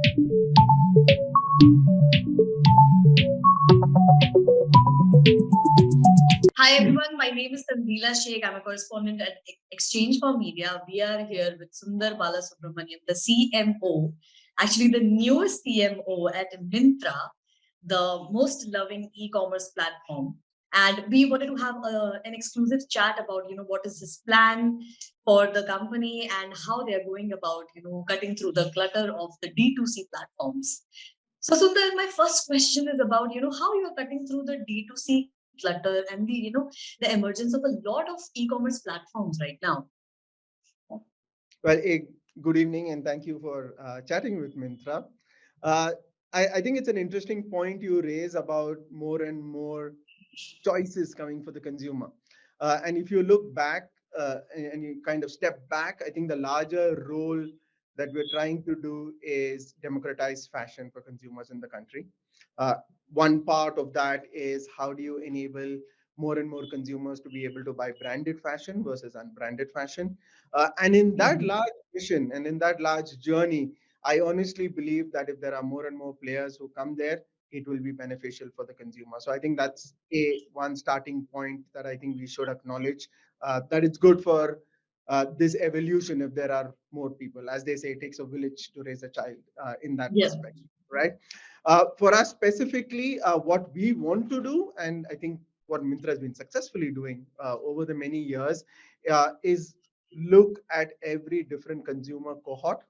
Hi everyone, my name is Tanzila Sheikh. I'm a correspondent at exchange4media. We are here with Sundar Balasubramaniam, the CMO, actually the newest CMO at Myntra, the most loving e-commerce platform. And we wanted to have a, an exclusive chat about, you know, what is this plan for the company and how they're going about, you know, cutting through the clutter of the D2C platforms. So Sundar, my first question is about, you know, how you are cutting through the D2C clutter and the you know the emergence of a lot of e-commerce platforms right now well a good evening and thank you for uh, chatting with Myntra uh, I, I, think it's an interesting point you raise about more and more choices coming for the consumer uh, and if you look back uh, and, and you kind of step back i think the larger role that we're trying to do is democratize fashion for consumers in the country uh, one part of that is how do you enable more and more consumers to be able to buy branded fashion versus unbranded fashion. Uh, and in that mm-hmm. large mission and in that large journey, I honestly believe that if there are more and more players who come there, it will be beneficial for the consumer. So I think that's a one starting point that I think we should acknowledge uh, that it's good for uh, this evolution if there are more people. As they say, it takes a village to raise a child uh, in that yeah. perspective, right? Uh, for us specifically, uh, what we want to do, and I think what Myntra has been successfully doing uh, over the many years, is look at every different consumer cohort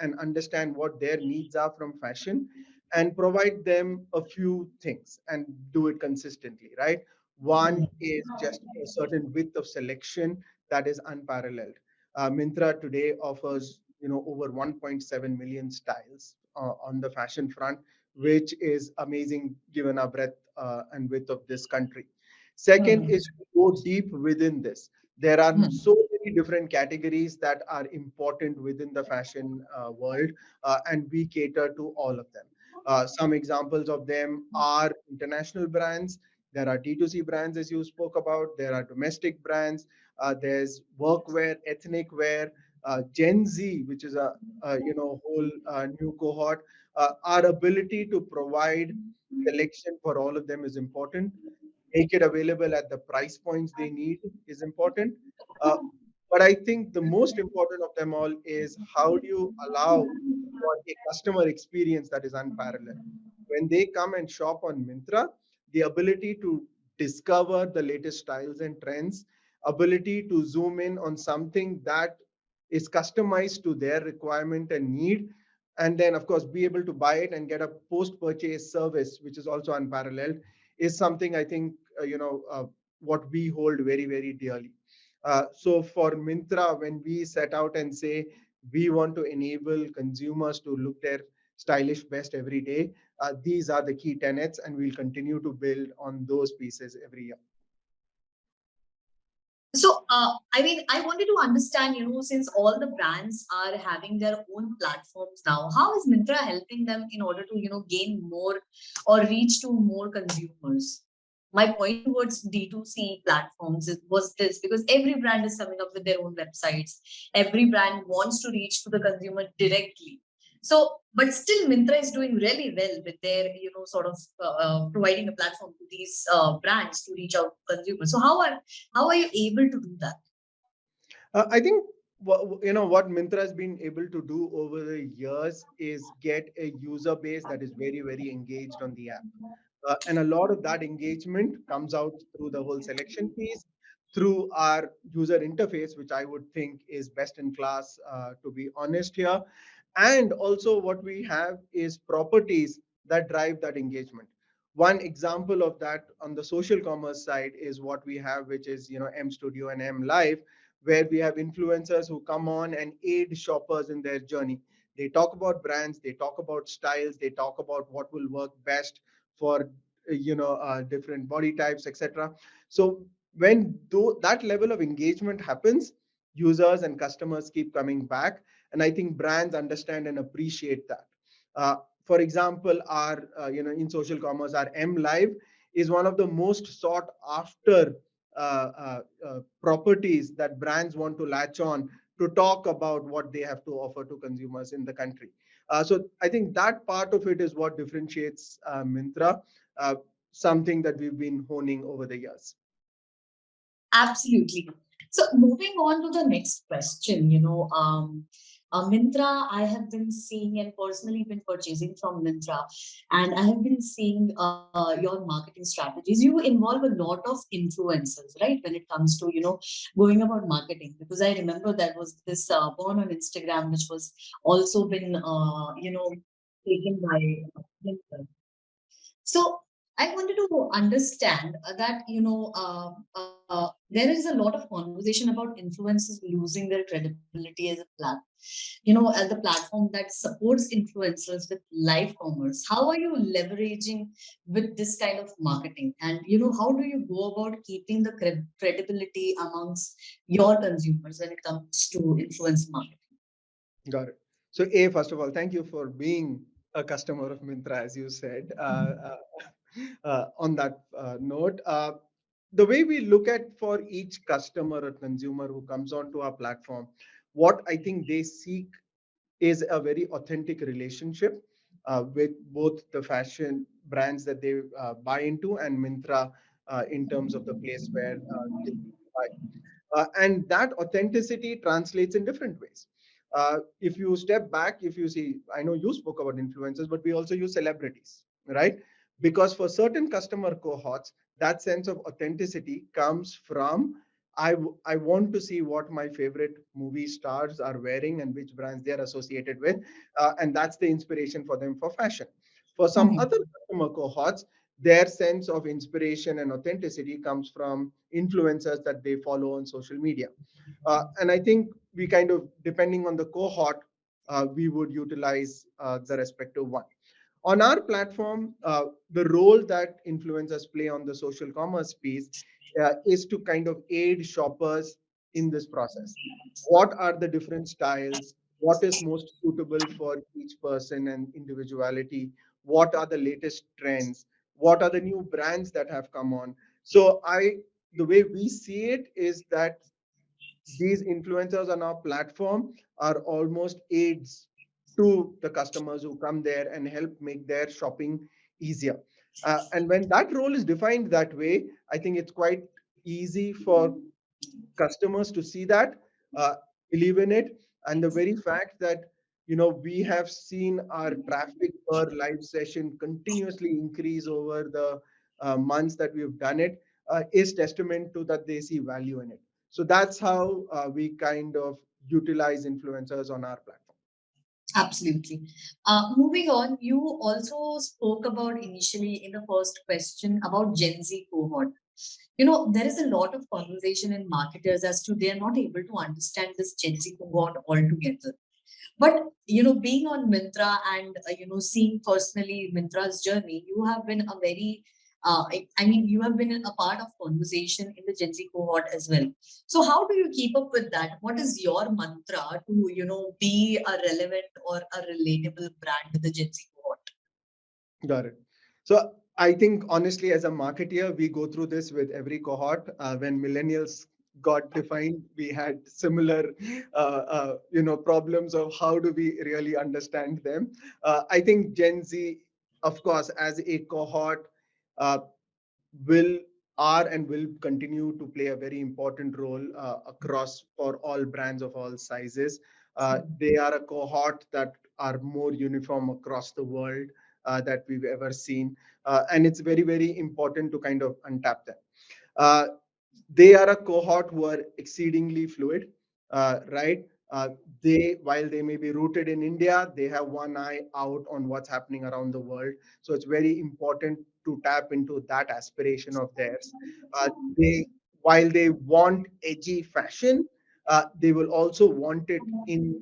and understand what their needs are from fashion and provide them a few things and do it consistently, right? One is just a certain width of selection that is unparalleled. Uh, Myntra today offers you know over 1.7 million styles uh, on the fashion front, which is amazing given our breadth uh, and width of this country. Second mm -hmm. is to go deep within this. There are mm -hmm. so many different categories that are important within the fashion uh, world, uh, and we cater to all of them. Uh, some examples of them are international brands. There are D2C brands, as you spoke about. There are domestic brands. Uh, there's workwear, ethnic wear, uh, Gen Z, which is a, a you know whole uh, new cohort, uh, our ability to provide selection for all of them is important. Make it available at the price points they need is important. But I think the most important of them all is how do you allow for a customer experience that is unparalleled. When they come and shop on Myntra, the ability to discover the latest styles and trends, ability to zoom in on something that is customized to their requirement and need and then of course be able to buy it and get a post purchase service which is also unparalleled is something i think uh, you know uh, what we hold very very dearly uh, so for Myntra, when we set out and say we want to enable consumers to look their stylish best every day uh, these are the key tenets and we'll continue to build on those pieces every year so, uh, I mean, I wanted to understand, you know, since all the brands are having their own platforms now, how is Myntra helping them in order to, you know, gain more or reach to more consumers? My point towards D2C platforms was this because every brand is coming up with their own websites. Every brand wants to reach to the consumer directly. So, but still Myntra is doing really well with their, you know, sort of uh, uh, providing a platform to these uh, brands to reach out to consumers. So how are, how are you able to do that? Uh, I think you know what Myntra has been able to do over the years is get a user base that is very very engaged on the app uh, and a lot of that engagement comes out through the whole selection piece through our user interface which i would think is best in class uh, to be honest here and also what we have is properties that drive that engagement. One example of that on the social commerce side is what we have, which is you know M Studio and M Live, where we have influencers who come on and aid shoppers in their journey. They talk about brands, they talk about styles, they talk about what will work best for you know uh, different body types, etc. So when that level of engagement happens, users and customers keep coming back and I think brands understand and appreciate that. Uh, for example, our, uh, you know, in social commerce, our M Live is one of the most sought after uh, uh, uh, properties that brands want to latch on to talk about what they have to offer to consumers in the country. Uh, so I think that part of it is what differentiates uh, Myntra, uh, something that we've been honing over the years. Absolutely. So moving on to the next question, you know, um, uh, Myntra, I have been seeing and personally been purchasing from Myntra, and I have been seeing uh, your marketing strategies. You involve a lot of influencers, right? When it comes to you know going about marketing, because I remember there was this uh, born on Instagram, which was also been uh, you know taken by Myntra. So I wanted to understand that, you know, uh, uh, there is a lot of conversation about influencers losing their credibility as a platform, you know, as a platform that supports influencers with live commerce. How are you leveraging with this kind of marketing? And, you know, how do you go about keeping the cred credibility amongst your consumers when it comes to influence marketing? Got it. So A, first of all, thank you for being a customer of Myntra, as you said. Uh, uh, uh, on that uh, note, uh, the way we look at for each customer or consumer who comes onto our platform, what I think they seek is a very authentic relationship uh, with both the fashion brands that they uh, buy into and Myntra uh, in terms of the place where they buy. and that authenticity translates in different ways. Uh, if you step back, if you see, I know you spoke about influencers, but we also use celebrities, right? Because for certain customer cohorts, that sense of authenticity comes from I, I want to see what my favorite movie stars are wearing and which brands they're associated with. Uh, and that's the inspiration for them for fashion. For some mm -hmm. other customer cohorts, their sense of inspiration and authenticity comes from influencers that they follow on social media. Uh, and I think we kind of, depending on the cohort, uh, we would utilize uh, the respective one. On our platform, uh, the role that influencers play on the social commerce piece uh, is to kind of aid shoppers in this process. What are the different styles? What is most suitable for each person and individuality? What are the latest trends? what are the new brands that have come on so i the way we see it is that these influencers on our platform are almost aids to the customers who come there and help make their shopping easier uh, and when that role is defined that way i think it's quite easy for customers to see that uh, believe in it and the very fact that you know, we have seen our traffic per live session continuously increase over the uh, months that we've done it uh, is testament to that they see value in it. So that's how uh, we kind of utilize influencers on our platform. Absolutely. Uh, moving on, you also spoke about initially in the first question about Gen Z cohort. You know, there is a lot of conversation in marketers as to they are not able to understand this Gen Z cohort altogether. But you know, being on Myntra and uh, you know, seeing personally Myntra's journey, you have been a very uh, I, I, mean, you have been a part of conversation in the Gen Z cohort as well. So how do you keep up with that? What is your mantra to, you know, be a relevant or a relatable brand to the Gen Z cohort? Got it. So I think honestly, as a marketeer, we go through this with every cohort. Uh, when millennials got defined we had similar uh, uh, you know problems of how do we really understand them uh, i think gen z of course as a cohort will are and will continue to play a very important role uh, across for all brands of all sizes uh, they are a cohort that are more uniform across the world that we've ever seen and it's very very important to kind of untap them they are a cohort who are exceedingly fluid, uh, right? Uh, they, while they may be rooted in India, they have one eye out on what's happening around the world. So it's very important to tap into that aspiration of theirs. Uh, they, while they want edgy fashion, uh, they will also want it in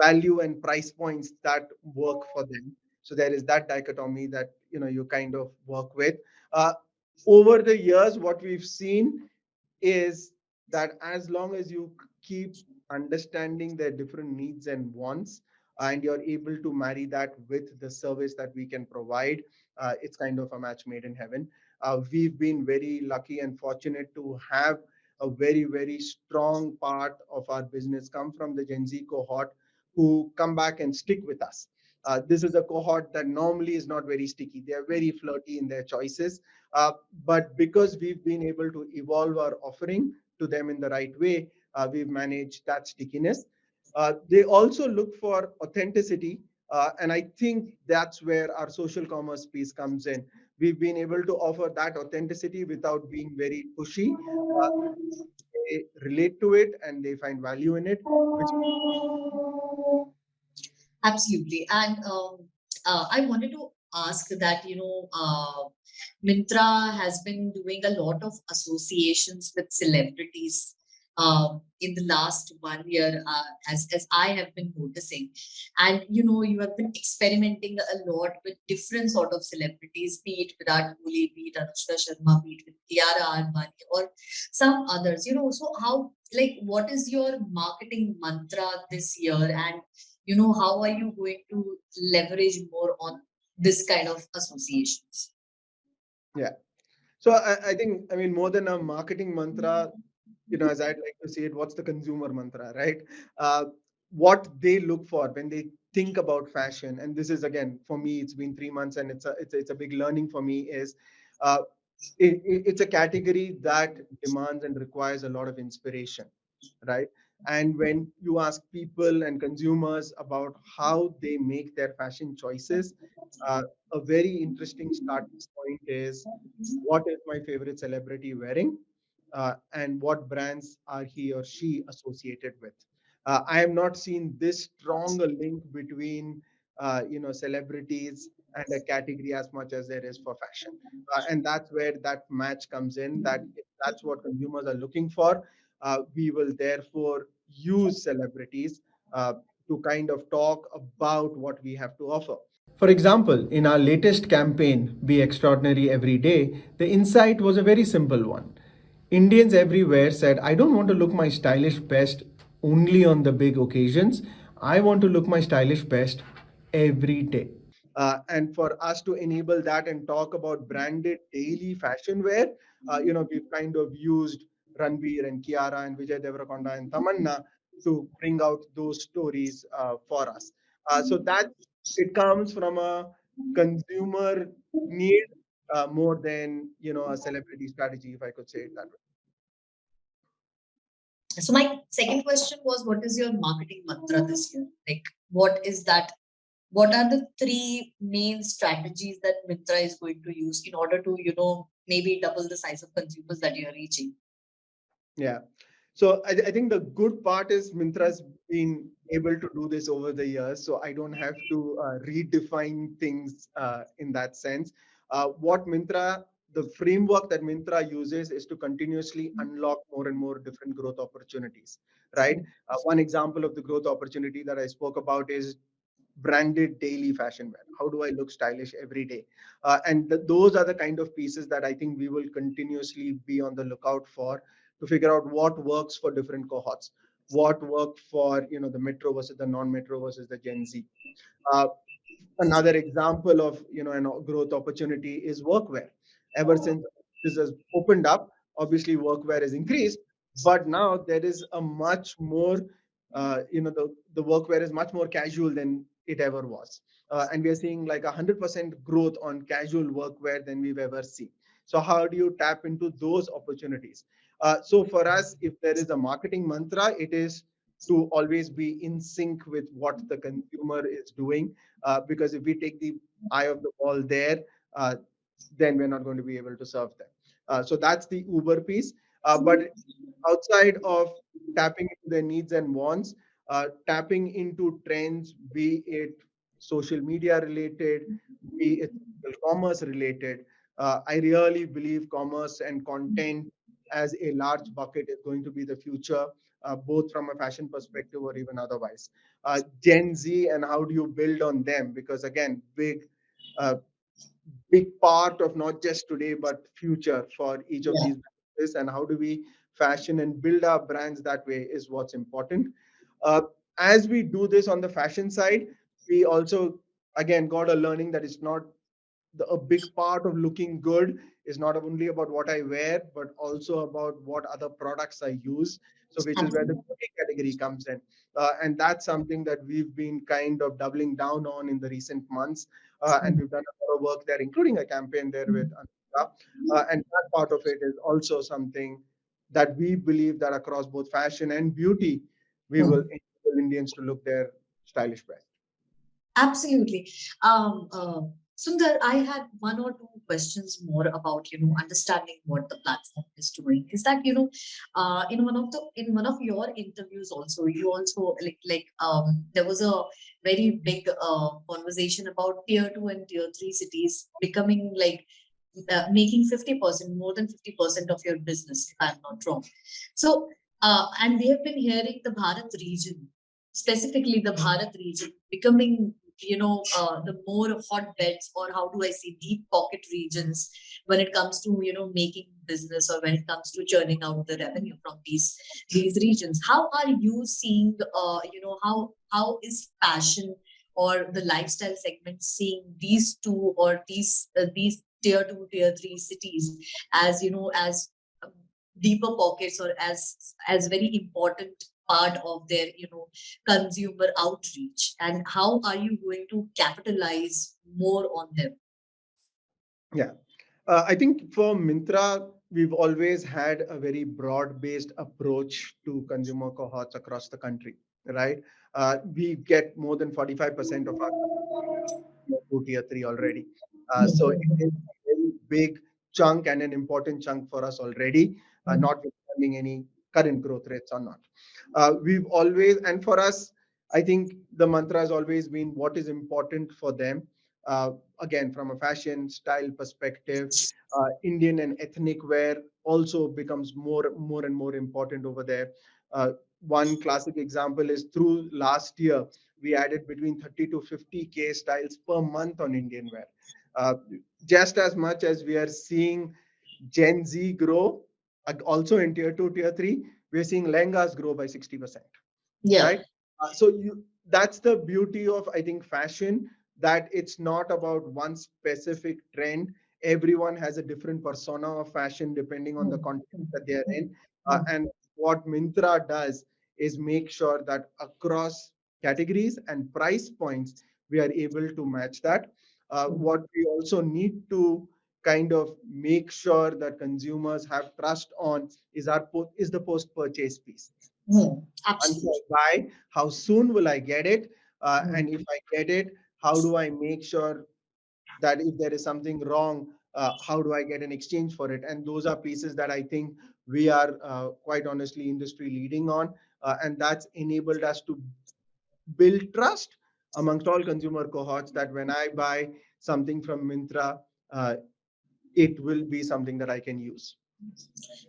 value and price points that work for them. So there is that dichotomy that you know you kind of work with. Uh, over the years, what we've seen is that as long as you keep understanding their different needs and wants and you're able to marry that with the service that we can provide uh, it's kind of a match made in heaven uh, we've been very lucky and fortunate to have a very very strong part of our business come from the gen z cohort who come back and stick with us Uh, this is a cohort that normally is not very sticky. They are very flirty in their choices. Uh, but because we've been able to evolve our offering to them in the right way, uh, we've managed that stickiness. Uh, they also look for authenticity. Uh, and I think that's where our social commerce piece comes in. We've been able to offer that authenticity without being very pushy. Uh, they relate to it and they find value in it. Which... Absolutely. And um, uh, I wanted to ask that, you know, uh, Myntra has been doing a lot of associations with celebrities um, in the last one year, uh, as, as I have been noticing. And, you know, you have been experimenting a lot with different sort of celebrities, be it Virat Kohli, be it Anushka Sharma, be it with Kiara Advani or some others, you know, so how, like, what is your marketing mantra this year? And, you know, how are you going to leverage more on this kind of associations? Yeah. So I, I think, I mean, more than a marketing mantra, you know, as I'd like to see it, what's the consumer mantra, right? Uh, what they look for when they think about fashion, and this is again for me, it's been three months, and it's a it's a, it's a big learning for me. Is uh, it, it's a category that demands and requires a lot of inspiration, right? And when you ask people and consumers about how they make their fashion choices, uh, a very interesting starting point is what is my favorite celebrity wearing? Uh, and what brands are he or she associated with. Uh, I have not seen this strong a link between uh, you know celebrities and a category as much as there is for fashion, uh, and that's where that match comes in. That that's what consumers are looking for. Uh, we will therefore use celebrities to kind of talk about what we have to offer. For example, in our latest campaign, Be Extraordinary Every Day, the insight was a very simple one. Indians everywhere said, I don't want to look my stylish best only on the big occasions. I want to look my stylish best every day. Uh, and for us to enable that and talk about branded daily fashion wear, uh, you know, we've kind of used Ranveer and Kiara and Vijay Deverakonda and Tamanna to bring out those stories uh, for us. Uh, so that it comes from a consumer need uh, more than you know a celebrity strategy, if I could say it that way. So my second question was, what is your marketing mantra this year? Like, what is that? What are the three main strategies that Myntra is going to use in order to, you know, maybe double the size of consumers that you're reaching? Yeah. So I, I think the good part is Myntra's been able to do this over the years. So I don't have to uh, redefine things uh, in that sense. Uh, what Myntra the framework that Myntra uses is to continuously unlock more and more different growth opportunities, right? Uh, one example of the growth opportunity that I spoke about is branded daily fashion wear. How do I look stylish every day? Uh, and th those are the kind of pieces that I think we will continuously be on the lookout for to figure out what works for different cohorts, what worked for you know the metro versus the non-metro versus the Gen Z. Uh, another example of you know a growth opportunity is workwear ever since this has opened up, obviously workwear has increased, but now there is a much more, uh, you know, the, the workwear is much more casual than it ever was. Uh, and we are seeing like 100% growth on casual workwear than we've ever seen. So how do you tap into those opportunities? Uh, so for us, if there is a marketing mantra, it is to always be in sync with what the consumer is doing. Uh, because if we take the eye of the ball there, uh, then we're not going to be able to serve them. Uh, so that's the Uber piece. Uh, but outside of tapping into their needs and wants, uh, tapping into trends, be it social media related, be it commerce related, uh, I really believe commerce and content as a large bucket is going to be the future, uh, both from a fashion perspective or even otherwise. Uh, Gen Z and how do you build on them? Because again, big big part of not just today but future for each of yeah. these businesses and how do we fashion and build our brands that way is what's important uh, as we do this on the fashion side we also again got a learning that it's not the, a big part of looking good is not only about what I wear, but also about what other products I use. So, which is where the beauty category comes in. Uh, and that's something that we've been kind of doubling down on in the recent months. Uh, and we've done a lot of work there, including a campaign there with Anushka. Uh, and that part of it is also something that we believe that across both fashion and beauty, we Hmm. will enable Indians to look their stylish best. Absolutely. Um, uh, Sundar, I had one or two questions more about you know understanding what the platform is doing. Is that you know, uh, in one of the in one of your interviews also you also like like um there was a very big uh, conversation about tier two and tier three cities becoming like uh, making fifty percent more than fifty percent of your business if I'm not wrong. So uh, and we have been hearing the Bharat region specifically the Bharat region becoming you know uh, the more hotbeds or how do i say deep pocket regions when it comes to you know making business or when it comes to churning out the revenue from these these regions? How are you seeing uh, you know how how is fashion or the lifestyle segment seeing these two or these uh, these tier 2 tier 3 cities as you know as um, deeper pockets or as as very important part of their you know consumer outreach and how are you going to capitalize more on them Yeah. Uh, I think for Myntra, we've always had a very broad-based approach to consumer cohorts across the country, right? Uh, we get more than 45% of our to tier three already. Uh, so it is a very big chunk and an important chunk for us already, uh, notwithstanding any current growth rates or not. Uh, we've always, and for us, I think the mantra has always been what is important for them. Uh, again, from a fashion style perspective, uh, Indian and ethnic wear also becomes more, more and more important over there. Uh, one classic example is through last year, we added between 30 to 50 K styles per month on Indian wear. Uh, just as much as we are seeing Gen Z grow, uh, also in tier two, tier three, we're seeing lehengas grow by 60%. yeah Right. Uh, so you that's the beauty of I think fashion that it's not about one specific trend. Everyone has a different persona of fashion depending on the context that they are in. Uh, and what Myntra does is make sure that across categories and price points we are able to match that. Uh, what we also need to kind of make sure that consumers have trust on is our is the post purchase piece Hmm, absolutely buy, how soon will I get it? Uh, Mm. And if I get it, how do I make sure that if there is something wrong, uh, how do I get an exchange for it? And those are pieces that I think we are uh, quite honestly industry leading on. Uh, and that's enabled us to build trust amongst all consumer cohorts that when I buy something from Myntra, uh, it will be something that I can use.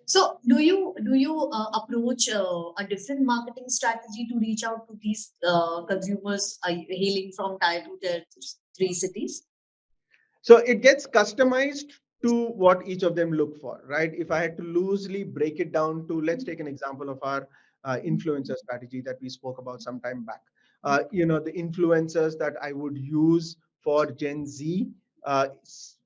so do you do you uh, approach uh, a different marketing strategy to reach out to these uh, consumers uh, hailing from tier 2 tier 3 cities So it gets customized to what each of them look for, right? If I had to loosely break it down to, let's take an example of our uh, influencer strategy that we spoke about some time back. Uh, you know, the influencers that I would use for Gen Z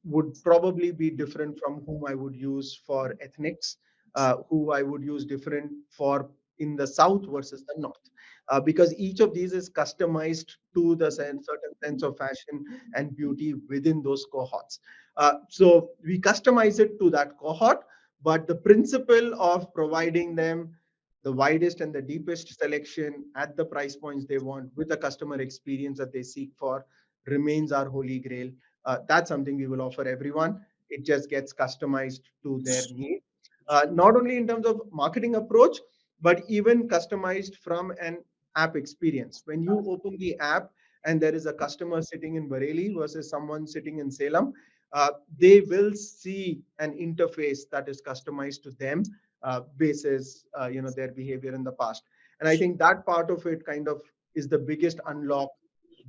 would probably be different from whom I would use for ethnics, uh, who I would use different for in the South versus the North. Uh, because each of these is customized to the sen- certain sense of fashion and beauty within those cohorts. Uh, so we customize it to that cohort, but the principle of providing them the widest and the deepest selection at the price points they want with the customer experience that they seek for remains our holy grail. Uh, that's something we will offer everyone. It just gets customized to their need. Uh, not only in terms of marketing approach, but even customized from an app experience. When you open the app, and there is a customer sitting in Bareilly versus someone sitting in Salem, uh, they will see an interface that is customized to them uh, basis uh, you know their behavior in the past. And I think that part of it kind of is the biggest unlock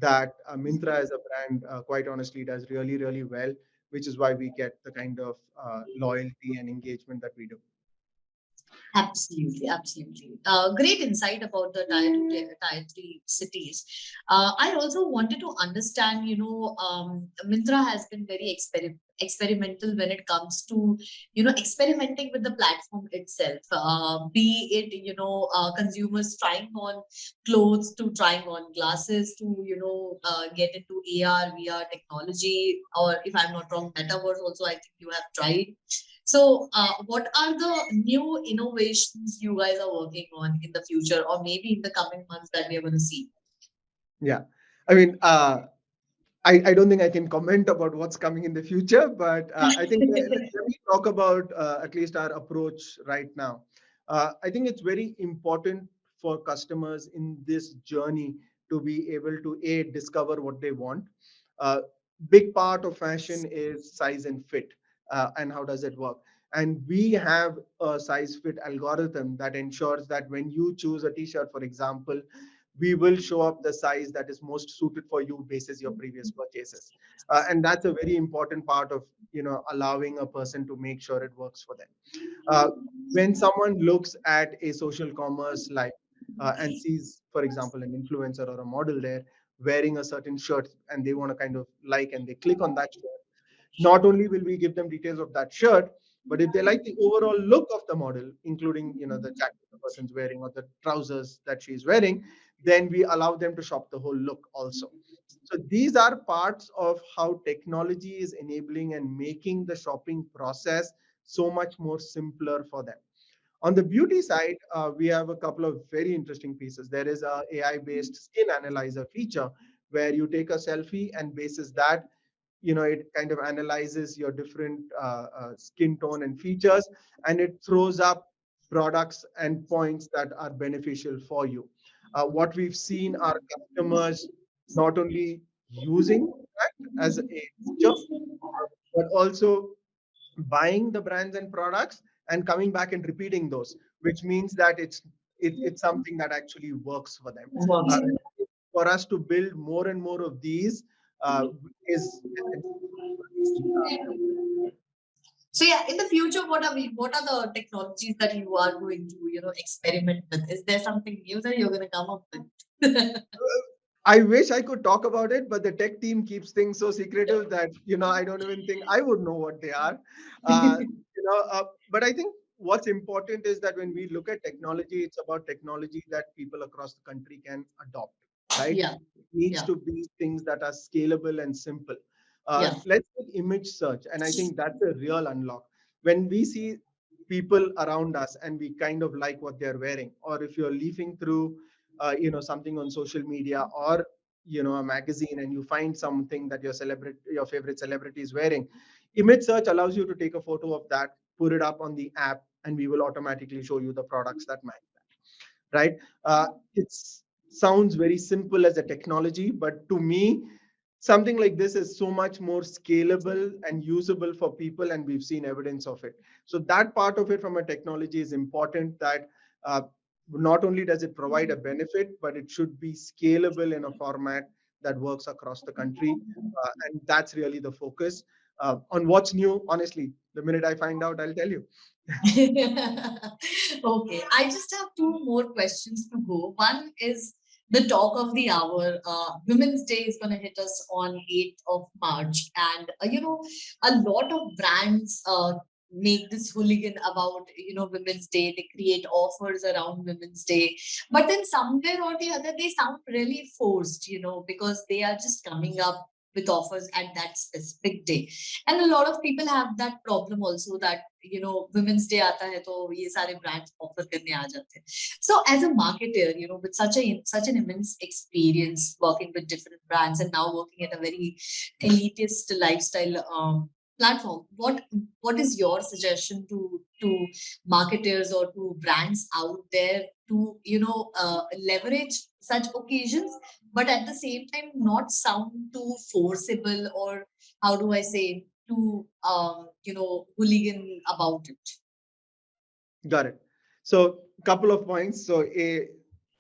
that uh, Myntra as a brand, uh, quite honestly, does really really well, which is why we get the kind of uh, loyalty and engagement that we do. Absolutely, absolutely. Uh, great insight about the tier tier three cities. Uh, I also wanted to understand, you know, um, Myntra has been very exper experimental when it comes to, you know, experimenting with the platform itself. Uh, be it, you know, uh, consumers trying on clothes to trying on glasses to, you know, uh, get into AR, VR technology, or if I'm not wrong, metaverse also, I think you have tried. So, uh, what are the new innovations you guys are working on in the future, or maybe in the coming months that we are going to see? Yeah, I mean, uh, I, I don't think I can comment about what's coming in the future, but uh, I think let, let me talk about uh, at least our approach right now. Uh, I think it's very important for customers in this journey to be able to a discover what they want. Uh, big part of fashion is size and fit, uh, and how does it work? And we have a size fit algorithm that ensures that when you choose a t-shirt, for example, we will show up the size that is most suited for you basis your previous purchases. Uh, and that's a very important part of you know allowing a person to make sure it works for them. Uh, when someone looks at a social commerce like uh, and sees for example an influencer or a model there wearing a certain shirt and they want to kind of like and they click on that shirt not only will we give them details of that shirt but if they like the overall look of the model including you know the mm-hmm. jacket the person's wearing or the trousers that she's wearing then we allow them to shop the whole look also. Mm-hmm. So these are parts of how technology is enabling and making the shopping process so much more simpler for them. On the beauty side uh, we have a couple of very interesting pieces. There is a ai based mm-hmm. skin analyzer feature where you take a selfie and basis that you know it kind of analyzes your different uh, uh, skin tone and features and it throws up products and points that are beneficial for you. Uh, what we've seen are customers not only using that as a feature but also buying the brands and products and coming back and repeating those which means that it's it, it's something that actually works for them. Uh, for us to build more and more of these uh, is So yeah, in the future, what are we? What are the technologies that you are going to, you know, experiment with? Is there something new that you're going to come up with? I wish I could talk about it, but the tech team keeps things so secretive that you know I don't even think I would know what they are. Uh, you know, uh, but I think what's important is that when we look at technology, it's about technology that people across the country can adopt, right? yeah, It needs yeah. to be things that are scalable and simple. Uh, Yeah. let's take image search, and I think that's a real unlock. When we see people around us and we kind of like what they're wearing, or if you're leafing through, uh, you know, something on social media or you know a magazine and you find something that your celebrity your favorite celebrity is wearing image search allows you to take a photo of that put it up on the app and we will automatically show you the products that match that right uh, it sounds very simple as a technology but to me something like this is so much more scalable and usable for people and we've seen evidence of it. So that part of it from a technology is important that uh, not only does it provide a benefit but it should be scalable in a format that works across the country uh, and that's really the focus uh, on what's new honestly. The minute i find out i'll tell you. Okay, I just have two more questions to go. One is the talk of the hour. Uh, Women's Day is going to hit us on 8th of March. And, uh, you know, a lot of brands uh, make this hooligan about, you know, Women's Day. They create offers around Women's Day. But then somewhere or the other, they sound really forced, you know, because they are just coming up with offers at that specific day and a lot of people have that problem also that you know women's day aata hai to ye brands offer karne aa so as a marketer you know with such a such an immense experience working with different brands and now working at a very elitist lifestyle um, platform what what is your suggestion to to marketers or to brands out there to you know uh, leverage such occasions but at the same time not sound too forcible or how do i say too um you know hooligan about it. Got it. So couple of points. So a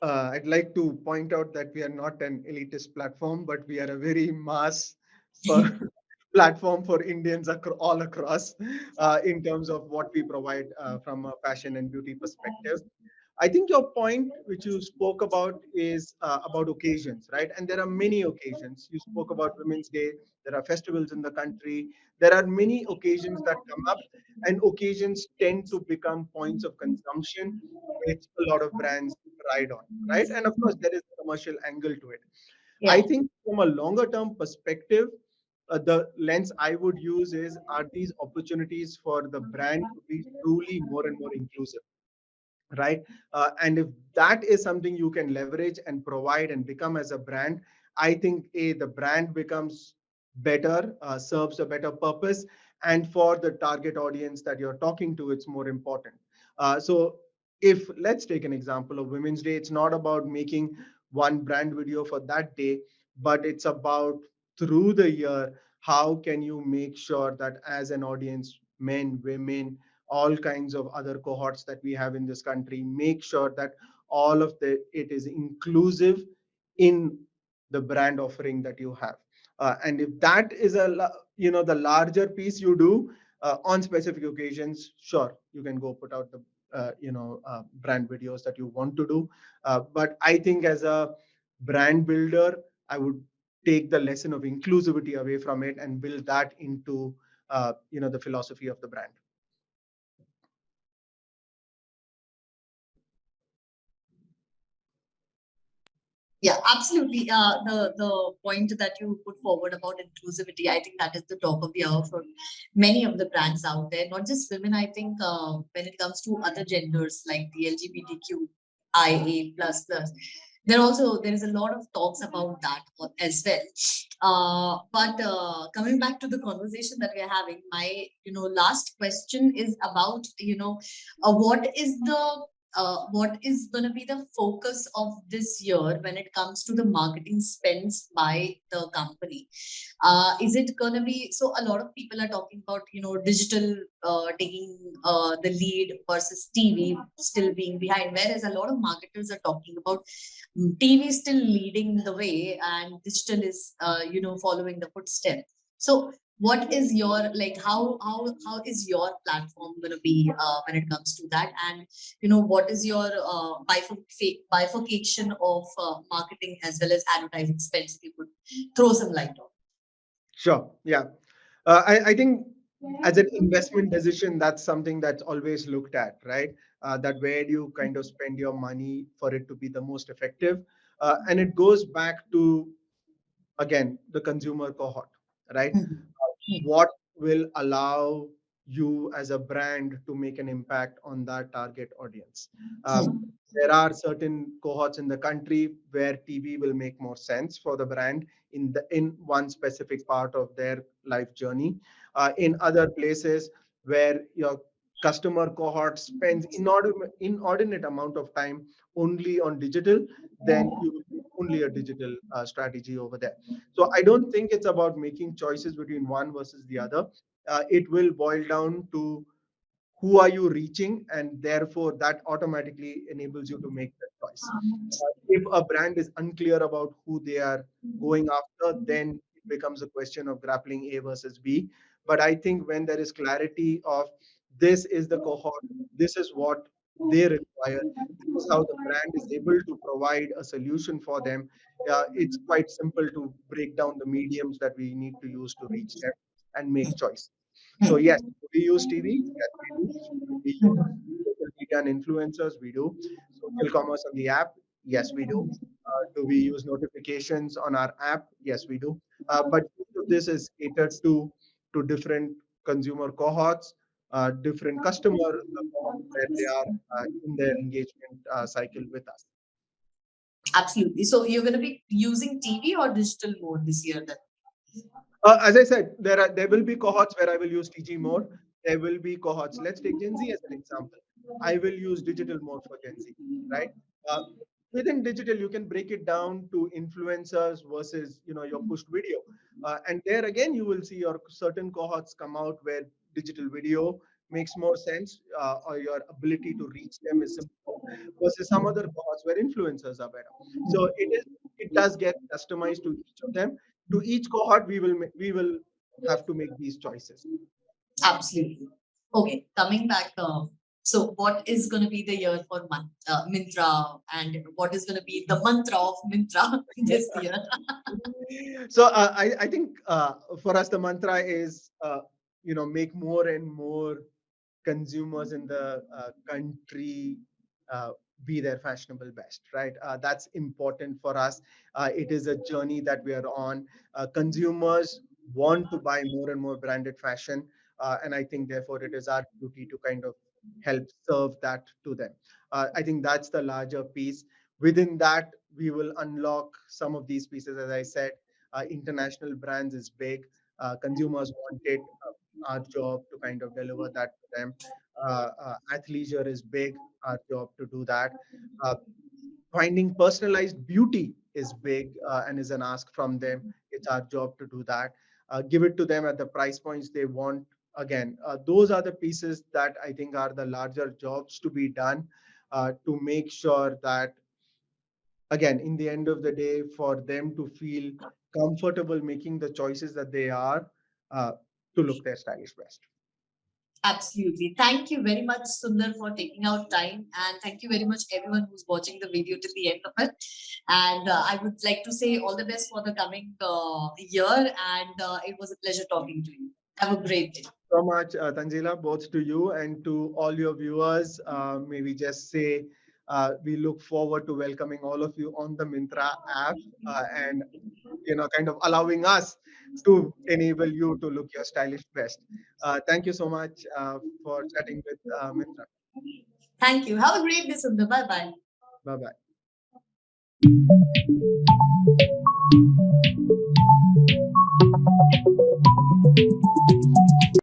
uh, i'd like to point out that we are not an elitist platform but we are a very mass for platform for Indians acro- all across uh, in terms of what we provide uh, from a fashion and beauty perspective. I think your point, which you spoke about, is uh, about occasions, right? And there are many occasions. You spoke about Women's Day. There are festivals in the country. There are many occasions that come up, and occasions tend to become points of consumption, which a lot of brands ride on, right? And of course, there is a commercial angle to it. Yeah. I think from a longer term perspective, uh, the lens I would use is are these opportunities for the brand to be truly more and more inclusive? Right? Uh, and if that is something you can leverage and provide and become as a brand i think a the brand becomes better uh, serves a better purpose and for the target audience that you're talking to it's more important. Uh, so if let's take an example of women's day. It's not about making one brand video for that day but it's about through the year how can you make sure that as an audience men women all kinds of other cohorts that we have in this country make sure that all of the it is inclusive in the brand offering that you have. Uh, and if that is a you know the larger piece you do uh, on specific occasions sure you can go put out the uh, you know uh, brand videos that you want to do. Uh, but i think as a brand builder i would take the lesson of inclusivity away from it and build that into uh, you know the philosophy of the brand Yeah, absolutely. Uh, the the point that you put forward about inclusivity, I think that is the talk of the hour for many of the brands out there. Not just women. I think uh, when it comes to other genders like the LGBTQIA plus plus, there also there is a lot of talks about that as well. Uh, but uh, coming back to the conversation that we're having, my you know last question is about you know uh, what is the uh, what is going to be the focus of this year when it comes to the marketing spends by the company? Uh, is it going to be so a lot of people are talking about you know digital uh, taking uh, the lead versus tv still being behind whereas a lot of marketers are talking about mm, tv still leading the way and digital is uh, you know following the footstep so what is your like how how how is your platform going to be uh, when it comes to that and you know what is your uh, bifurc- bifurcation of uh, marketing as well as advertising spends if you could throw some light on Sure. Yeah. Uh, I, I think as an investment decision, that's something that's always looked at, right? Uh, that where do you kind of spend your money for it to be the most effective? Uh, and it goes back to, again, the consumer cohort, right? Mhm. Uh, what will allow you as a brand to make an impact on that target audience? Um, there are certain cohorts in the country where TV will make more sense for the brand in the in one specific part of their life journey. Uh, in other places where your customer cohort spends inordinate, inordinate amount of time only on digital, then you only a digital uh, strategy over there. So I don't think it's about making choices between one versus the other. Uh, it will boil down to who are you reaching and therefore that automatically enables you to make that choice Uh, if a brand is unclear about who they are going after then it becomes a question of grappling a versus b but i think when there is clarity of this is the cohort this is what they require this is how the brand is able to provide a solution for them uh, it's quite simple to break down the mediums that we need to use to reach them and make choice so yes, we use TV? Yes, we do. We use media and influencers? We do. Social commerce on the app? Yes, we do. Uh, do we use notifications on our app? Yes, we do. Uh, but this is catered to to different consumer cohorts, uh, different customer where they are uh, in their engagement uh, cycle with us. absolutely so you're going to be using tv or digital mode this year then Uh, as I said, there are there will be cohorts where I will use TG more. There will be cohorts. Let's take Gen Z as an example. I will use digital more for Gen Z, right? Uh, within digital, you can break it down to influencers versus you know your pushed video, uh, and there again you will see your certain cohorts come out where digital video makes more sense, uh, or your ability to reach them is simple versus some other cohorts where influencers are better. So it is it does get customized to each of them to each cohort we will we will have to make these choices. Absolutely. Okay, coming back. Uh, so, what is going to be the year for Man- uh, Myntra, and what is going to be the mantra of Myntra this year? so uh, I, I think uh, for us the mantra is uh, you know make more and more consumers in the uh, country uh, be their fashionable best right? Uh, that's important for us. Uh, it is a journey that we are on. Uh, consumers want to buy more and more branded fashion uh, and i think therefore it is our duty to kind of help serve that to them. Uh, i think that's the larger piece. Within that we will unlock some of these pieces as i said. Uh, international brands is big. Uh, consumers want it our job to kind of deliver that to them. Uh, uh, athleisure is big our job to do that. Uh, finding personalized beauty is big uh, and is an ask from them. It's our job to do that. Uh, give it to them at the price points they want. Again uh, those are the pieces that i think are the larger jobs to be done to make sure that again in the end of the day for them to feel comfortable making the choices that they are uh, to look their stylish best Absolutely. Thank you very much, Sundar, for taking out time. And thank you very much, everyone who's watching the video till the end of it. And uh, I would like to say all the best for the coming uh, year. And uh, it was a pleasure talking to you. Have a great day. so much, uh, Tanjila, both to you and to all your viewers. Uh, may we just say uh, we look forward to welcoming all of you on the Myntra app uh, and you know kind of allowing us to enable you to look your stylish best. Uh, thank you so much uh, for chatting with uh, Myntra. Thank you. Have a great day, Sundar. Bye bye. Bye bye.